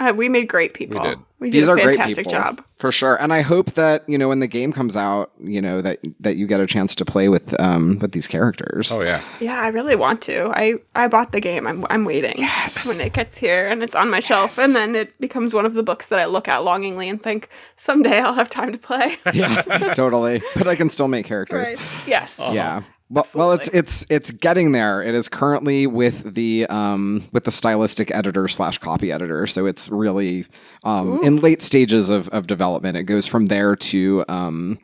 Uh, we made great people. did. We did These a are great fantastic people. job. For sure. And I hope that, you know, when the game comes out, you know, that that you get a chance to play with um with these characters. Oh yeah. Yeah, I really want to. I I bought the game. I'm I'm waiting. Yes. When it gets here and it's on my shelf, and then it becomes one of the books that I look at longingly and think someday I'll have time to play. Yeah, totally. But I can still make characters. right. Yes. Yeah. Well, well, it's it's it's getting there. It is currently with the um with the stylistic editor slash copy editor, so it's really um in late stages of, of development. It goes from there to um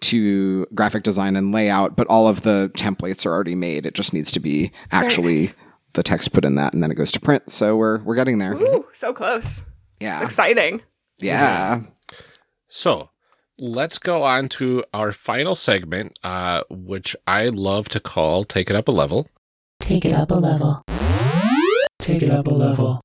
to graphic design and layout, but all of the templates are already made. It just needs to be actually nice. the text put in that, and then it goes to print. So we're we're getting there. Ooh, so close. Yeah, Exciting. yeah. So let's go on to our final segment, uh, which I love to call "Take It Up a Level," Take it up a level. Take it up a level.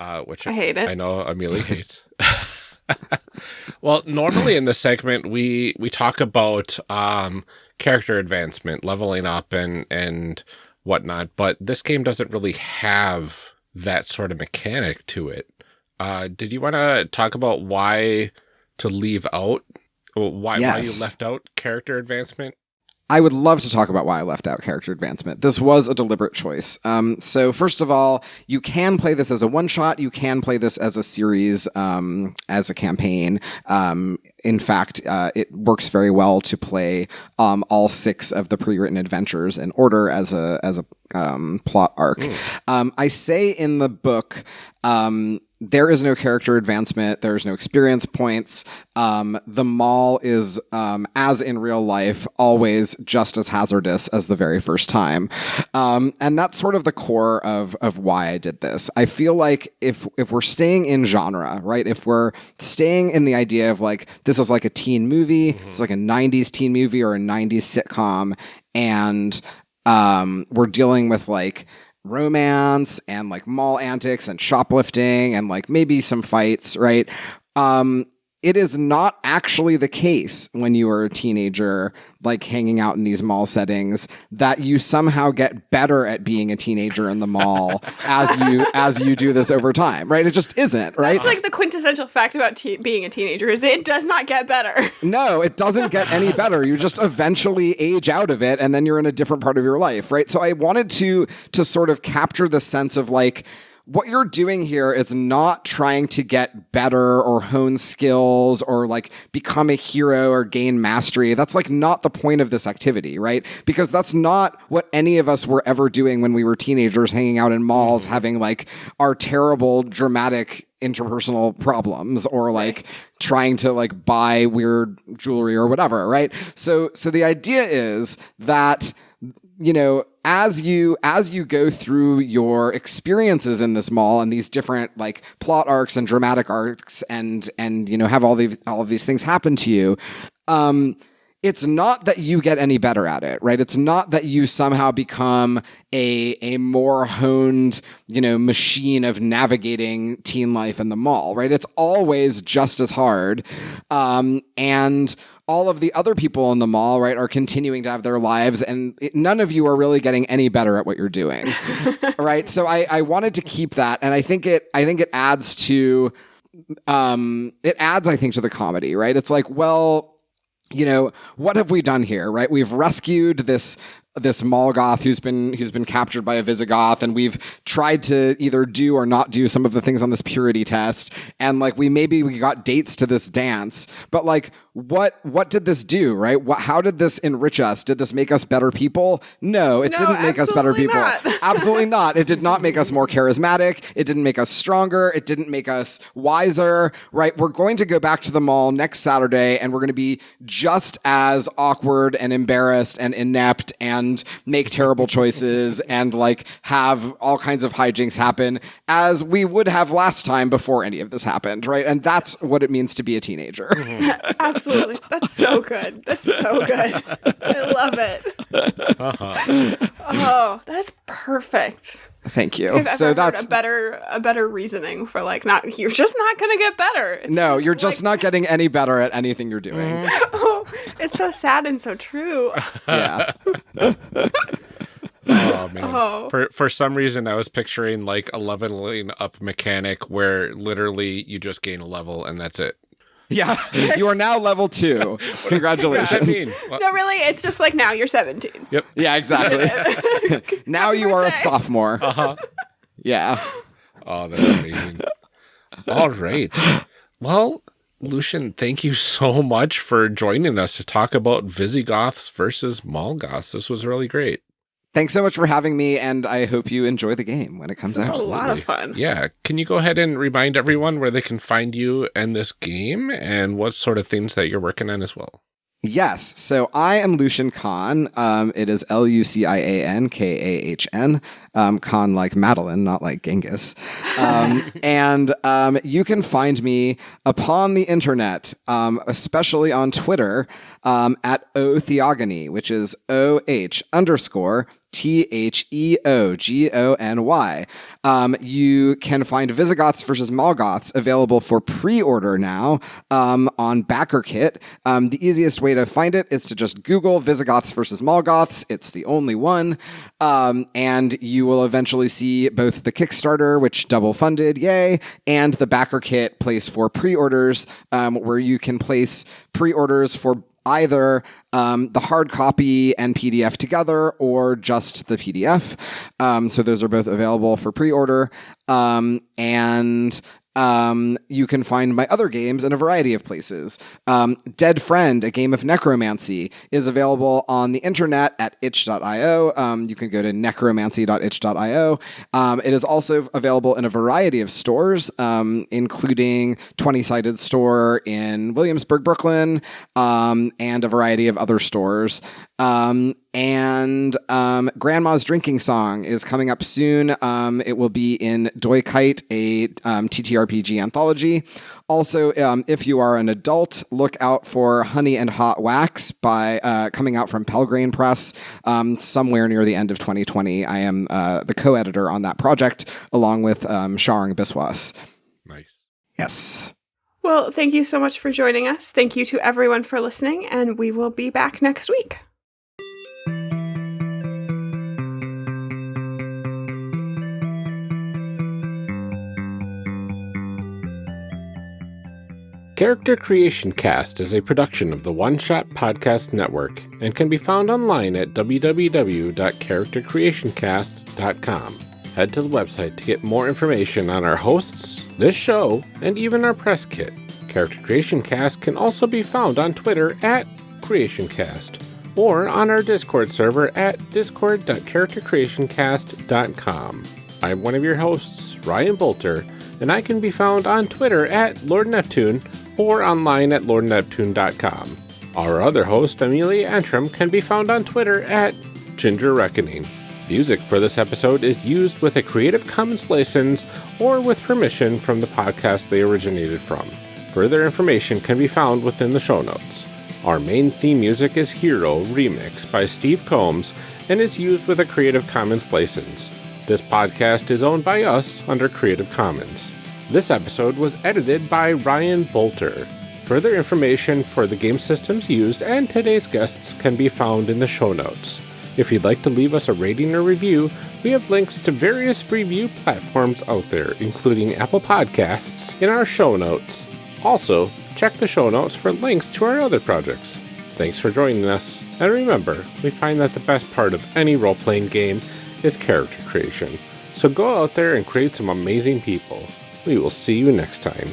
uh, which I hate it. I know Amelia hates. well, normally in this segment we we talk about um, character advancement, leveling up, and and whatnot. But this game doesn't really have that sort of mechanic to it. Uh, did you want to talk about why to leave out why why you left out character advancement? I would love to talk about why I left out character advancement. This was a deliberate choice. Um, so, first of all, you can play this as a one shot. You can play this as a series, um, as a campaign. Um, in fact, uh, it works very well to play um, all six of the pre-written adventures in order as a as a um, plot arc. Um, I say in the book. Um, there is no character advancement. There's no experience points. Um, the mall is, um, as in real life, always just as hazardous as the very first time, um, and that's sort of the core of of why I did this. I feel like if if we're staying in genre, right? If we're staying in the idea of like this is like a teen movie, it's like a '90s teen movie or a '90s sitcom, and um, we're dealing with like romance and like mall antics and shoplifting and like maybe some fights, right? Um, it is not actually the case when you are a teenager, like hanging out in these mall settings, that you somehow get better at being a teenager in the mall as you as you do this over time, right? It just isn't, right? It's like the quintessential fact about te- being a teenager is it does not get better. No, it doesn't get any better. You just eventually age out of it and then you're in a different part of your life, right? So I wanted to to sort of capture the sense of like what you're doing here is not trying to get better or hone skills or like become a hero or gain mastery. That's like not the point of this activity, right? Because that's not what any of us were ever doing when we were teenagers hanging out in malls mm-hmm. having like our terrible dramatic interpersonal problems or like trying to like buy weird jewelry or whatever, right? So so the idea is that you know as you as you go through your experiences in this mall and these different like plot arcs and dramatic arcs and and you know have all these all of these things happen to you um it's not that you get any better at it, right? It's not that you somehow become a a more honed, you know, machine of navigating teen life in the mall, right? It's always just as hard, um, and all of the other people in the mall, right, are continuing to have their lives, and it, none of you are really getting any better at what you're doing, right? So I, I wanted to keep that, and I think it I think it adds to um it adds I think to the comedy, right? It's like, well, you know, what have we done here, right? We've rescued this this Mall Goth who's been who's been captured by a Visigoth, and we've tried to either do or not do some of the things on this purity test, and like we maybe we got dates to this dance, but like what what did this do, right? What, how did this enrich us? Did this make us better people? No, it No, didn't make us better people. absolutely not. It did not make us more charismatic. It didn't make us stronger. It didn't make us wiser, right? We're going to go back to the mall next Saturday and we're going to be just as awkward and embarrassed and inept and make terrible choices and like have all kinds of hijinks happen as we would have last time before any of this happened, right? And that's what it means to be a teenager. Absolutely. That's so good. That's so good. I love it. Uh-huh. Oh, that's perfect. Thank you. I've ever so heard that's a better a better reasoning for like not you're just not gonna get better. It's no, you're just like- not getting any better at anything you're doing. Oh, it's so sad and so true. Yeah. Oh man. Oh. For for some reason I was picturing like a leveling up mechanic where literally you just gain a level and that's it. Yeah. You are now level two. Congratulations. I mean, well, No, really, it's just like now you're 17. Yep. Yeah, exactly. now you are a sophomore. uh-huh. Yeah. Oh, that's amazing. All right. Well, Lucian, thank you so much for joining us to talk about Visigoths versus Mall Goths. This was really great. Thanks so much for having me, and I hope you enjoy the game when it comes This is out. a lot of fun. Yeah. Can you go ahead and remind everyone where they can find you and this game and what sort of things that you're working on as well? Yes. So I am Lucian Kahn. Um, it is L U C I A N K A H N. Um, Kahn like Madeline, not like Genghis. Um, and um, you can find me upon the internet, um, especially on Twitter, um, at O Theogony, which is O H underscore T H E O G O N Y. Um, you can find Visigoths versus Mall Goths available for pre order now um, on BackerKit. Um, the easiest way to find it is to just Google Visigoths versus Mall Goths. It's the only one. Um, and you will eventually see both the Kickstarter, which double funded, yay, and the BackerKit place for pre orders, um, where you can place pre orders for either um, the hard copy and PDF together or just the PDF. Um, so those are both available for pre order. Um, and um, you can find my other games in a variety of places. Um, Dead Friend, a game of necromancy, is available on the internet at itch.io. Um, you can go to necromancy.itch.io. Um, it is also available in a variety of stores, um, including 20 Sided Store in Williamsburg, Brooklyn, um, and a variety of other stores. Um, and um, Grandma's Drinking Song is coming up soon. Um, it will be in Doikayt, a um, TTRPG anthology. Also, um, if you are an adult, look out for Honey and Hot Wax by uh, coming out from Pelgrane Press um, somewhere near the end of 2020. I am uh, the co-editor on that project, along with um, Sharang Biswas. Nice. Yes. Well, thank you so much for joining us. Thank you to everyone for listening, and we will be back next week. Character Creation Cast is a production of the One Shot Podcast Network and can be found online at www.charactercreationcast.com. Head to the website to get more information on our hosts, this show, and even our press kit. Character Creation Cast can also be found on Twitter at CreationCast or on our Discord server at discord.charactercreationcast.com. I'm one of your hosts, Ryan Boelter, and I can be found on Twitter at Lord Neptune or online at lordneptune.com. Our other host, Amelia Antrim, can be found on Twitter at Ginger Reckoning. Music for this episode is used with a Creative Commons license or with permission from the podcast they originated from. Further information can be found within the show notes. Our main theme music is Hero Remix by Steve Combs and is used with a Creative Commons license. This podcast is owned by us under Creative Commons. This episode was edited by Ryan Boelter. Further information for the game systems used and today's guests can be found in the show notes. If you'd like to leave us a rating or review, we have links to various review platforms out there, including Apple Podcasts, in our show notes. Also, check the show notes for links to our other projects. Thanks for joining us, and remember, we find that the best part of any role playing game is character creation. So go out there and create some amazing people. We will see you next time.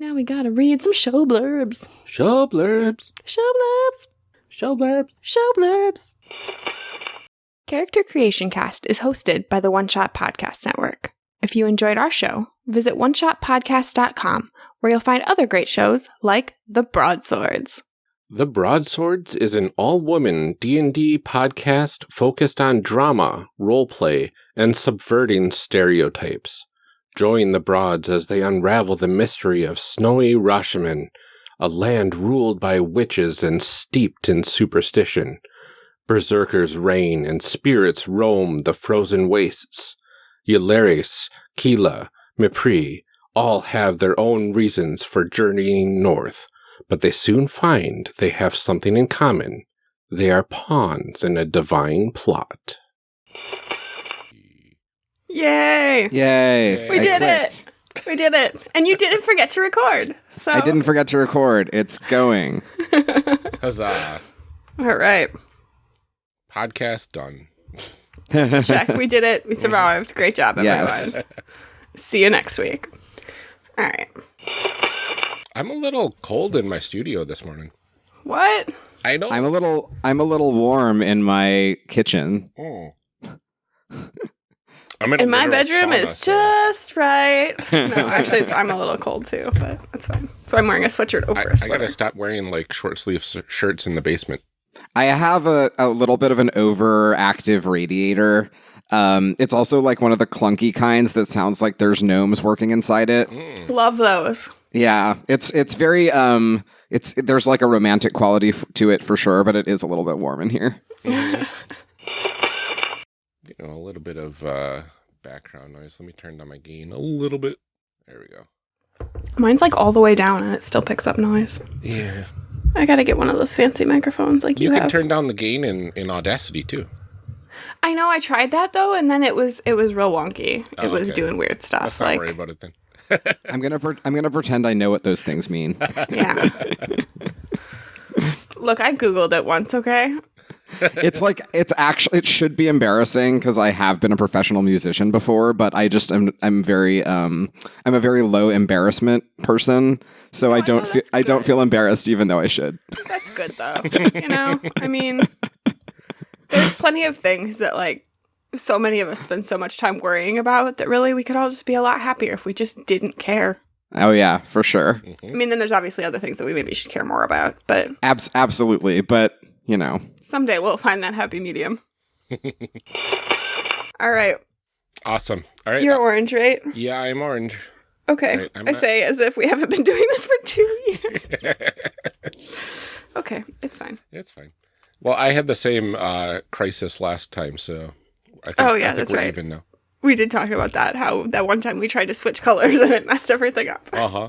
Now we gotta read some show blurbs. Show blurbs. Show blurbs. Show blurbs. Show blurbs. Character Creation Cast is hosted by the One Shot Podcast Network. If you enjoyed our show, visit oneshotpodcast.com where you'll find other great shows like The Broadswords. The Broadswords is an all-woman D&D podcast focused on drama, roleplay, and subverting stereotypes. Join the Broads as they unravel the mystery of snowy Rashemen, a land ruled by witches and steeped in superstition. Berserkers reign and spirits roam the frozen wastes. Ylaris, Kila, Mipri all have their own reasons for journeying north, but they soon find they have something in common. They are pawns in a divine plot. Yay! Yay. We I did clicked. it! We did it! And you didn't forget to record. So I didn't forget to record. It's going. Huzzah! All right. Podcast done. Check. We did it. We survived. Great job, everyone. Yes. See you next week. All right. I'm a little cold in my studio this morning. What? I know. I'm a little I'm a little warm in my kitchen. Oh. I'm in, a In my bedroom sauna, is so- just right. No, actually, it's, I'm a little cold too, but that's fine. So I'm wearing a sweatshirt over I, a I sweater. I gotta stop wearing like short sleeve shirts in the basement. I have a, a little bit of an overactive radiator. Um, it's also like one of the clunky kinds that sounds like there's gnomes working inside it. Mm. Love those. Yeah, it's it's very um, it's there's like a romantic quality f- to it for sure, but it is a little bit warm in here. You know, a little bit of uh, background noise. Let me turn down my gain a little bit. There we go. Mine's like all the way down and it still picks up noise. Yeah. I gotta get one of those fancy microphones like you, You can have. turn down the gain in, in Audacity too. I know I tried that though, and then it was it was real wonky. It Oh, was okay. doing weird stuff. Let's not like worry about it then. I'm gonna pre- I'm gonna pretend I know what those things mean. yeah. Look, I googled it once. Okay, it's like it's actually it should be embarrassing because I have been a professional musician before, but I just am I'm very um I'm a very low embarrassment person, so I I don't know, feel I don't feel embarrassed even though I should. That's good though. you know, I mean, there's plenty of things that like so many of us spend so much time worrying about that really we could all just be a lot happier if we just didn't care. Oh yeah, for sure, I mean, then there's obviously other things that we maybe should care more about, but Abs- absolutely. But you know, someday we'll find that happy medium. all right, Awesome. All right. you're orange, right? yeah, I'm orange. Okay, Right, I'm I not- say as if we haven't been doing this for two years. okay, it's fine. It's fine. Well, I had the same uh, crisis last time, so I think, Oh, yeah, I think that's we're right. even now. We did talk about that. How that one time we tried to switch colors and it messed everything up. Uh huh.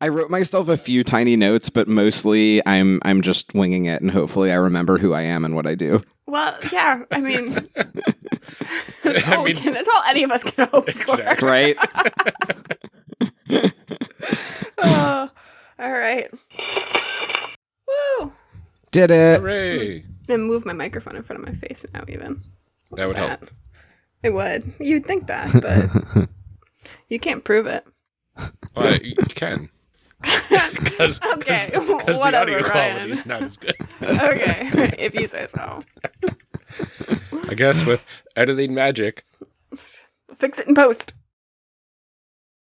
I wrote myself a few tiny notes, but mostly I'm I'm just winging it, and hopefully I remember who I am and what I do. Well, yeah. I mean, that's, I all we mean- can, that's all any of us can hope for. Right? Oh, all right. Woo! Did it? Hooray! And move my microphone in front of my face now. Even That would help. It would. You'd think that, but you can't prove it. Well, you can. Because Okay, the whatever, audio quality is not as good. Okay, if you say so. I guess with editing magic. Fix it in post.